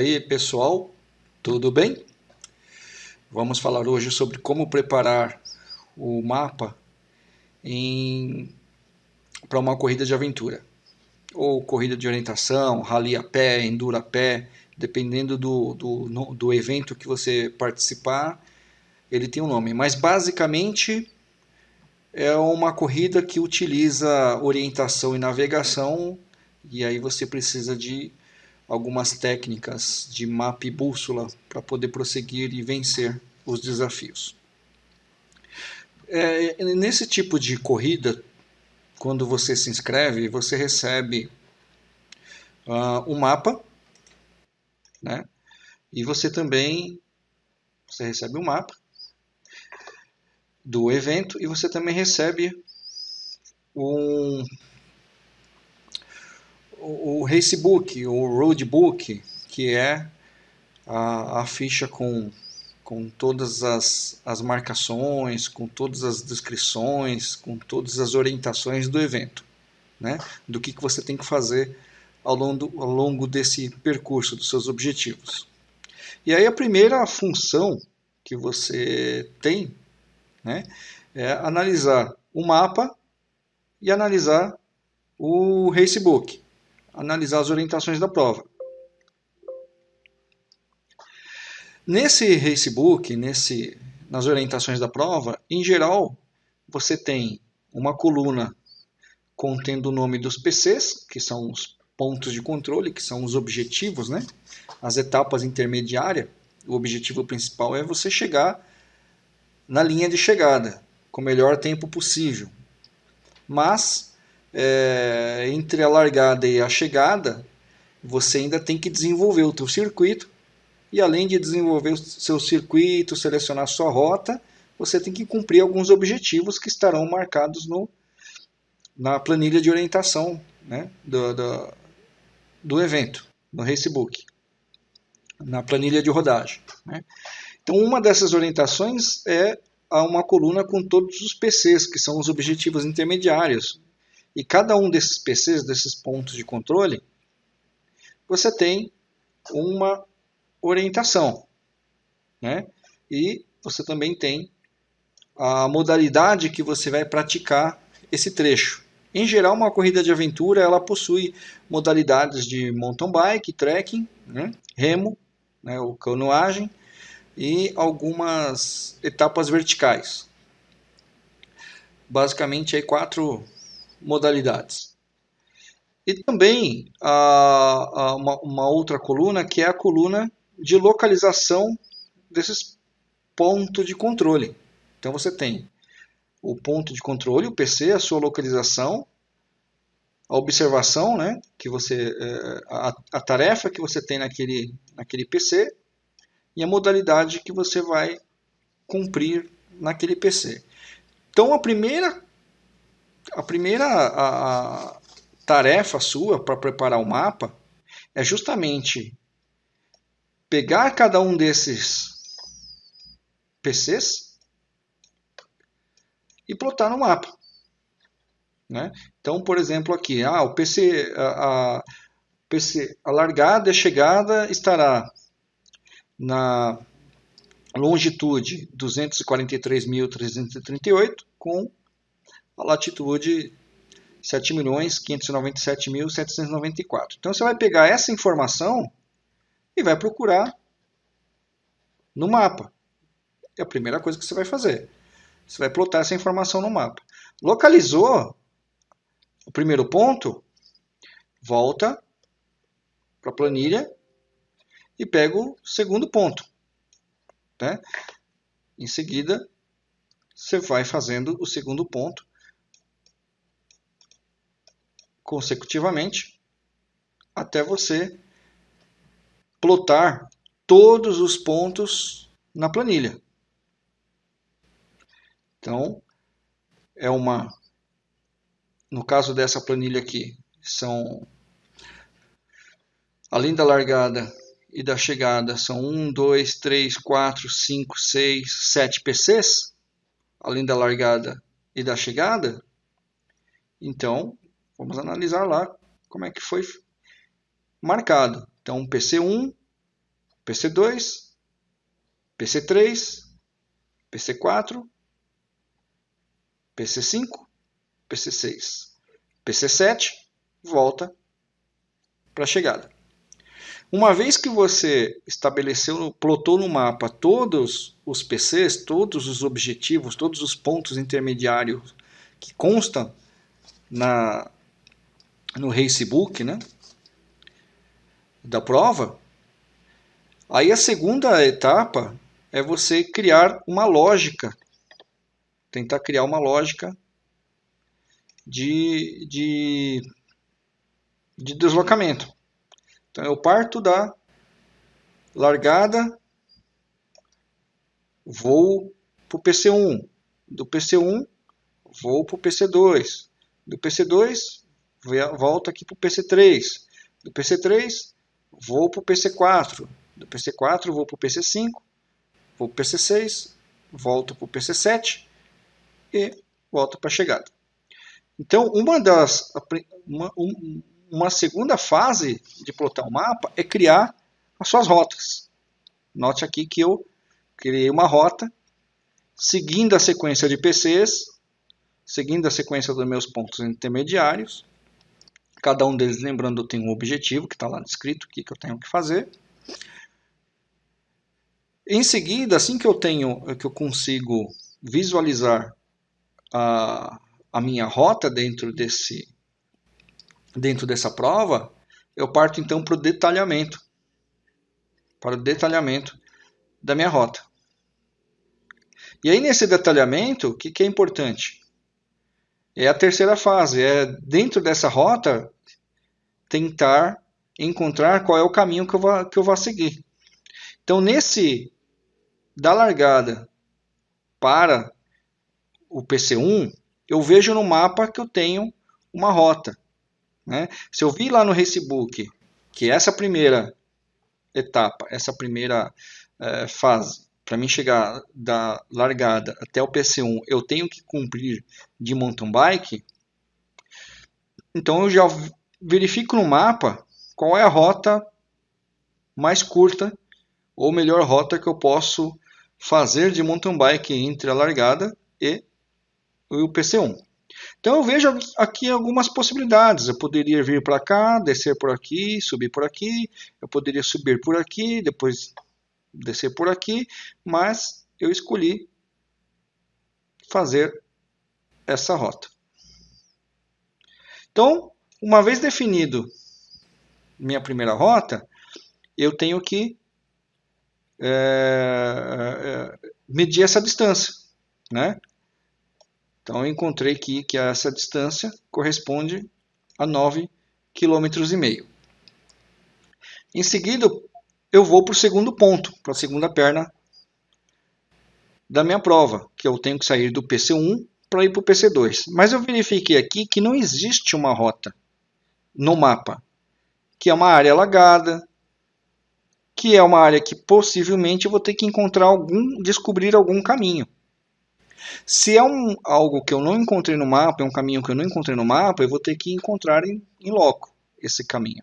Aí, pessoal, tudo bem? Vamos falar hoje sobre como preparar o mapa para uma corrida de aventura, ou corrida de orientação, rally a pé, enduro a pé, dependendo do, do, do evento que você participar, ele tem um nome. Mas basicamente é uma corrida que utiliza orientação e navegação, e aí você precisa de algumas técnicas de mapa e bússola para poder prosseguir e vencer os desafios. É, nesse tipo de corrida, quando você se inscreve, você recebe uh, um mapa, né? E você também você recebe um mapa do evento e você também recebe um o Racebook, o Roadbook, que é a, a ficha com, com todas as, as marcações, com todas as descrições, com todas as orientações do evento, né? do que, que você tem que fazer ao longo, ao longo desse percurso, dos seus objetivos. E aí a primeira função que você tem né, é analisar o mapa e analisar o Racebook analisar as orientações da prova. Nesse racebook, nesse, nas orientações da prova, em geral, você tem uma coluna contendo o nome dos PCs, que são os pontos de controle, que são os objetivos, né? as etapas intermediárias. O objetivo principal é você chegar na linha de chegada, com o melhor tempo possível. Mas é, entre a largada e a chegada, você ainda tem que desenvolver o teu circuito e além de desenvolver o seu circuito, selecionar sua rota, você tem que cumprir alguns objetivos que estarão marcados no, na planilha de orientação né, do, do, do evento, no Racebook, na planilha de rodagem. Né. Então, uma dessas orientações é a uma coluna com todos os PCs, que são os objetivos intermediários, e cada um desses PCs, desses pontos de controle, você tem uma orientação. Né? E você também tem a modalidade que você vai praticar esse trecho. Em geral, uma corrida de aventura ela possui modalidades de mountain bike, trekking, né? remo, né? ou canoagem e algumas etapas verticais. Basicamente, aí quatro modalidades. E também a, a uma, uma, outra coluna que é a coluna de localização desses pontos de controle. Então você tem o ponto de controle, o PC, a sua localização, a observação, né, que você, é, a, a tarefa que você tem naquele, naquele PC e a modalidade que você vai cumprir naquele PC. Então a primeira a primeira a, a tarefa sua para preparar o mapa é justamente pegar cada um desses PCs e plotar no mapa. Né? Então, por exemplo, aqui, ah, o PC, a, a, PC, a largada e a chegada estará na longitude 243.338 com a latitude 7.597.794. Então você vai pegar essa informação e vai procurar no mapa. É a primeira coisa que você vai fazer. Você vai plotar essa informação no mapa. Localizou o primeiro ponto, volta para a planilha e pega o segundo ponto. Né? Em seguida, você vai fazendo o segundo ponto consecutivamente até você plotar todos os pontos na planilha. Então, é uma no caso dessa planilha aqui, são além da largada e da chegada, são 1, 2, 3, 4, 5, 6, 7 PCs, além da largada e da chegada. Então, Vamos analisar lá como é que foi marcado. Então, PC1 PC2, PC3, PC4, PC5, PC6, PC7, volta para a chegada. Uma vez que você estabeleceu, plotou no mapa todos os PCs, todos os objetivos, todos os pontos intermediários que constam na, no Racebook, né, da prova, aí a segunda etapa é você criar uma lógica, tentar criar uma lógica de, de, de deslocamento. Então eu parto da largada, vou para o PC1, do PC1 vou para o PC2, do PC2 volto aqui para o PC3, do PC3 vou para o PC4, do PC4 vou para o PC5, vou para o PC6, volto para o PC7 e volto para a chegada. Então, uma das uma, um, uma segunda fase de plotar o mapa é criar as suas rotas. Note aqui que eu criei uma rota seguindo a sequência de PCs, seguindo a sequência dos meus pontos intermediários. Cada um deles, lembrando, tem um objetivo que está lá descrito, o que, que eu tenho que fazer. Em seguida, assim que eu tenho, que eu consigo visualizar a, a minha rota dentro desse dentro dessa prova, eu parto então para o detalhamento, para o detalhamento da minha rota. E aí nesse detalhamento, o que, que é importante? É a terceira fase, é dentro dessa rota tentar encontrar qual é o caminho que eu vou, que eu vou seguir. Então nesse da largada para o PC1, eu vejo no mapa que eu tenho uma rota. Né? Se eu vi lá no Facebook que essa primeira etapa, essa primeira é, fase, para mim chegar da largada até o PC1, eu tenho que cumprir de mountain bike, então eu já verifico no mapa qual é a rota mais curta ou melhor rota que eu posso fazer de mountain bike entre a largada e o PC1. Então eu vejo aqui algumas possibilidades. Eu poderia vir para cá, descer por aqui, subir por aqui. Eu poderia subir por aqui, depois descer por aqui, mas eu escolhi fazer essa rota. Então, uma vez definido minha primeira rota, eu tenho que é, medir essa distância, né? Então eu encontrei aqui que essa distância corresponde a 9,5 km. Em seguida, vou para o segundo ponto, para a segunda perna da minha prova, que eu tenho que sair do PC1 para ir para o PC2. Mas eu verifiquei aqui que não existe uma rota no mapa, que é uma área alagada, que é uma área que possivelmente eu vou ter que encontrar algum, descobrir algum caminho. Se é um, algo que eu não encontrei no mapa, é um caminho que eu não encontrei no mapa, eu vou ter que encontrar em, em loco esse caminho.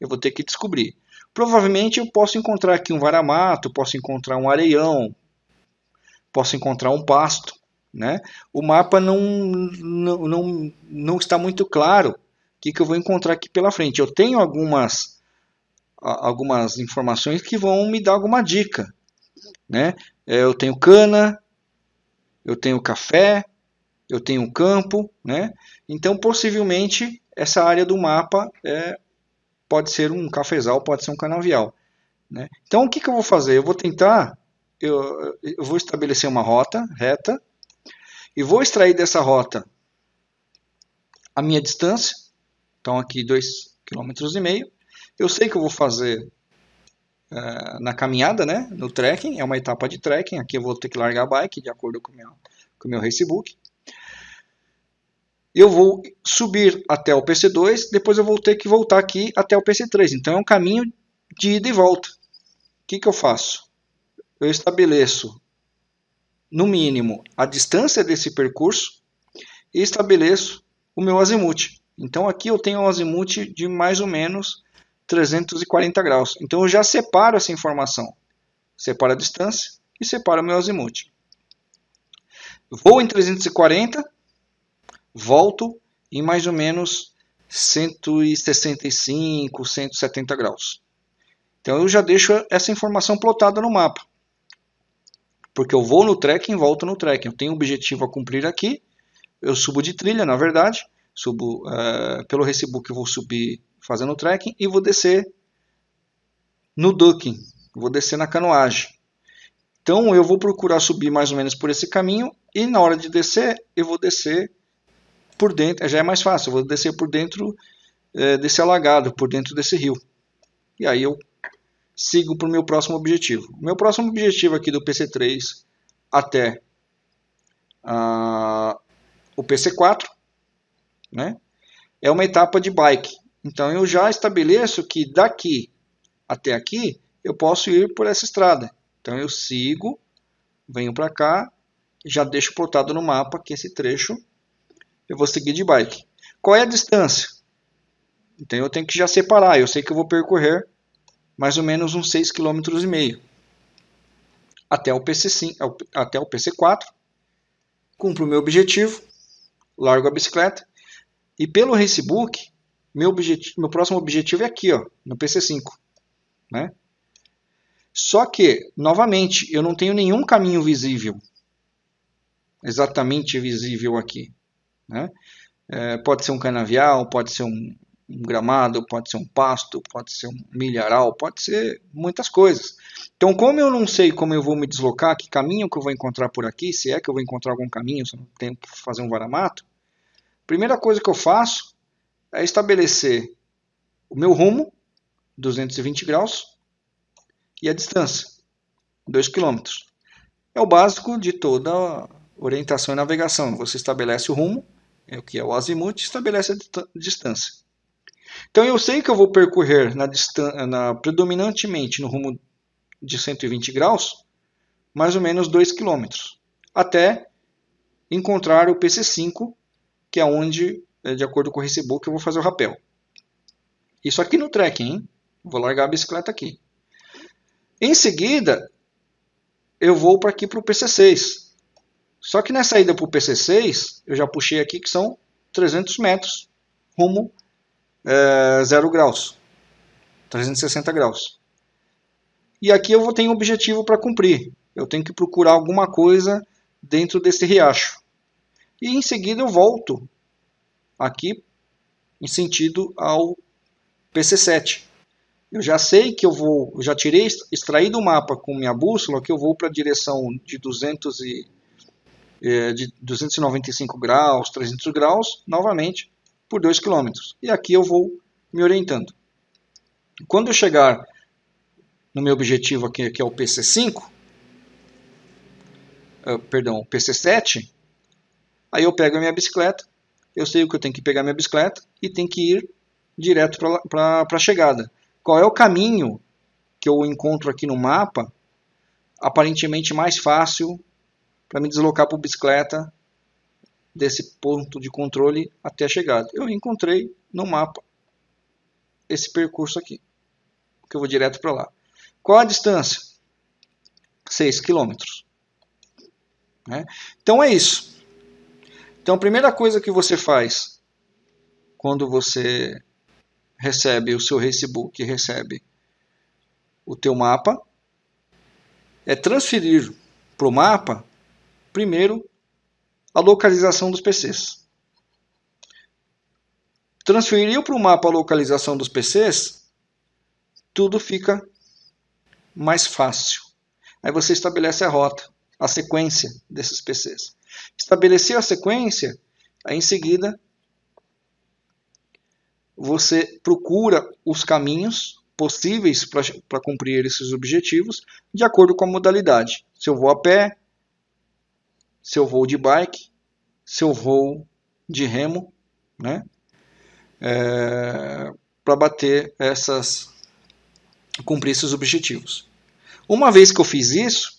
Eu vou ter que descobrir. Provavelmente eu posso encontrar aqui um varamato, posso encontrar um areião, posso encontrar um pasto. Né? O mapa não, não, não, não está muito claro o que, que eu vou encontrar aqui pela frente. Eu tenho algumas, algumas informações que vão me dar alguma dica. Né? Eu tenho cana, eu tenho café, eu tenho campo, né? Então, possivelmente, essa área do mapa é, pode ser um cafezal, pode ser um canavial. Né? Então, o que, que eu vou fazer? Eu vou tentar, eu, eu vou estabelecer uma rota reta e vou extrair dessa rota a minha distância. Então, aqui 2,5 km. Eu sei que eu vou fazer uh, na caminhada, né, no trekking, é uma etapa de trekking, aqui eu vou ter que largar a bike de acordo com o meu, com meu racebook. Eu vou subir até o PC2, depois eu vou ter que voltar aqui até o PC3, então é um caminho de ida e volta. O que, que eu faço? Eu estabeleço, no mínimo, a distância desse percurso e estabeleço o meu azimuth. Então aqui eu tenho um azimuth de mais ou menos 340 graus. Então eu já separo essa informação. Separo a distância e separo o meu azimuth. Vou em 340, volto em mais ou menos 165, 170 graus. Então eu já deixo essa informação plotada no mapa. Porque eu vou no trekking volto no trekking. Eu tenho um objetivo a cumprir aqui. Eu subo de trilha, na verdade. Subo uh, pelo Recibook, eu vou subir fazendo trekking e vou descer no ducking. Vou descer na canoagem. Então eu vou procurar subir mais ou menos por esse caminho e na hora de descer eu vou descer por dentro, já é mais fácil, eu vou descer por dentro é, desse alagado, por dentro desse rio. E aí eu sigo para o meu próximo objetivo. Meu próximo objetivo aqui do PC3 até uh, o PC4 né, é uma etapa de bike. Então eu já estabeleço que daqui até aqui eu posso ir por essa estrada. Então eu sigo, venho para cá, já deixo plotado no mapa que esse trecho eu vou seguir de bike. Qual é a distância? Então eu tenho que já separar. Eu sei que eu vou percorrer mais ou menos uns 6,5 km até o PC5, até o PC4. Cumpro o meu objetivo, largo a bicicleta e pelo Racebook, meu, objetivo, meu próximo objetivo é aqui, ó, no PC5, né? Só que, novamente, eu não tenho nenhum caminho visível, exatamente visível aqui. Né? É, pode ser um canavial, pode ser um, um, gramado, pode ser um pasto, pode ser um milharal, pode ser muitas coisas. Então, como eu não sei como eu vou me deslocar, que caminho que eu vou encontrar por aqui, se é que eu vou encontrar algum caminho, se eu não tenho que fazer um varamato, primeira coisa que eu faço é estabelecer o meu rumo, 220 graus, e a distância, 2 km. É o básico de toda orientação e navegação. Você estabelece o rumo, é o que é o azimuth, estabelece a distância. Então eu sei que eu vou percorrer na, na, predominantemente no rumo de 120 graus, mais ou menos 2 km, até encontrar o PC5, que é onde, é, de acordo com o recibo, eu vou fazer o rapel. Isso aqui no trekking, hein? Vou largar a bicicleta aqui. Em seguida, eu vou para aqui para o PC6. Só que nessa ida para o PC6, eu já puxei aqui que são 300 metros rumo é, 0 graus, 360 graus. E aqui eu vou ter um objetivo para cumprir. Eu tenho que procurar alguma coisa dentro desse riacho. E em seguida eu volto aqui em sentido ao PC7. Eu já sei que eu vou, já tirei, extraí do mapa com minha bússola que eu vou para a direção de 200 e é, de 295 graus, 300 graus, novamente por 2 km. E aqui eu vou me orientando. Quando eu chegar no meu objetivo aqui, que é o PC5, uh, é, perdão, PC7, aí eu pego a minha bicicleta, eu sei que eu tenho que pegar minha bicicleta e tenho que ir direto para a chegada. Qual é o caminho que eu encontro aqui no mapa aparentemente mais fácil para me deslocar por bicicleta desse ponto de controle até a chegada. Eu encontrei no mapa esse percurso aqui, que eu vou direto para lá. Qual a distância? 6 quilômetros. Né? Então é isso. Então a primeira coisa que você faz quando você recebe o seu Racebook, recebe o teu mapa, é transferir para o mapa Primeiro, a localização dos PCs. Transferir para o mapa a localização dos PCs, tudo fica mais fácil. Aí você estabelece a rota, a sequência desses PCs. Estabelecer a sequência, aí em seguida você procura os caminhos possíveis para cumprir esses objetivos de acordo com a modalidade. Se eu vou a pé, se eu vou de bike, se eu vou de remo, né? É, para bater essas, cumprir esses objetivos. Uma vez que eu fiz isso,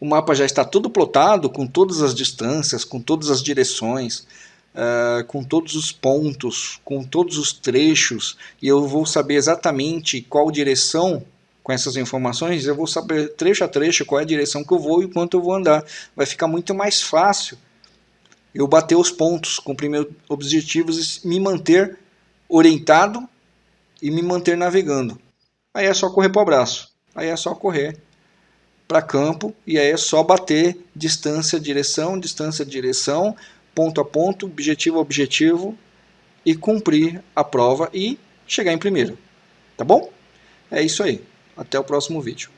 o mapa já está todo plotado com todas as distâncias, com todas as direções, uh, com todos os pontos, com todos os trechos, e eu vou saber exatamente qual direção com essas informações, eu vou saber trecho a trecho qual é a direção que eu vou e quanto eu vou andar. Vai ficar muito mais fácil eu bater os pontos, cumprir meus objetivos e me manter orientado e me manter navegando. Aí é só correr para o abraço. Aí é só correr para campo e aí é só bater distância, direção, distância, direção, ponto a ponto, objetivo a objetivo e cumprir a prova e chegar em primeiro. Tá bom? É isso aí. Até o próximo vídeo.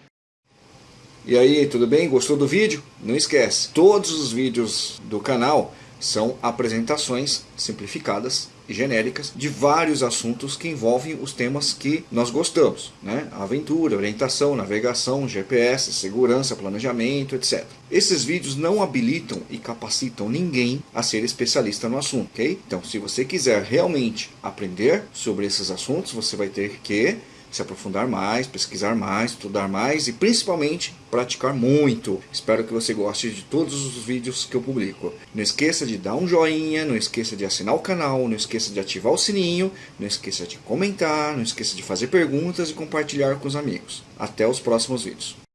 E aí, tudo bem? Gostou do vídeo? Não esquece, todos os vídeos do canal são apresentações simplificadas e genéricas de vários assuntos que envolvem os temas que nós gostamos, né? Aventura, orientação, navegação, GPS, segurança, planejamento, etc. Esses vídeos não habilitam e capacitam ninguém a ser especialista no assunto, ok? Então, se você quiser realmente aprender sobre esses assuntos, você vai ter que se aprofundar mais, pesquisar mais, estudar mais e principalmente praticar muito. Espero que você goste de todos os vídeos que eu publico. Não esqueça de dar um joinha, não esqueça de assinar o canal, não esqueça de ativar o sininho, não esqueça de comentar, não esqueça de fazer perguntas e compartilhar com os amigos. Até os próximos vídeos.